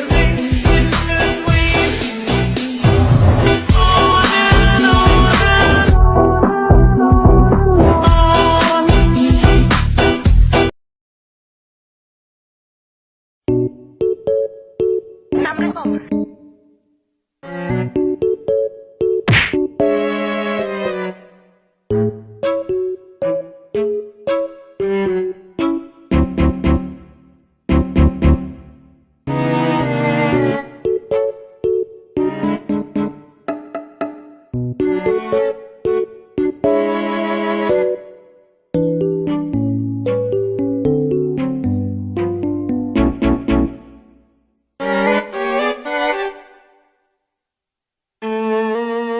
ways. On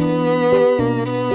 Música